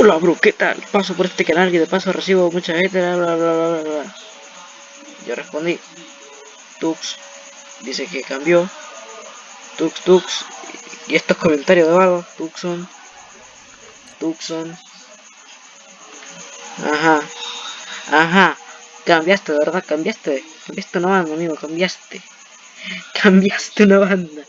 Hola, bro, ¿qué tal? Paso por este canal y de paso recibo mucha gente, bla, bla, bla, bla, bla. Yo respondí, Tux, dice que cambió, Tux, Tux, y estos comentarios de vago Tuxon Tuxon ajá, ajá, cambiaste, de ¿verdad? Cambiaste, cambiaste una banda, amigo, cambiaste, cambiaste una banda.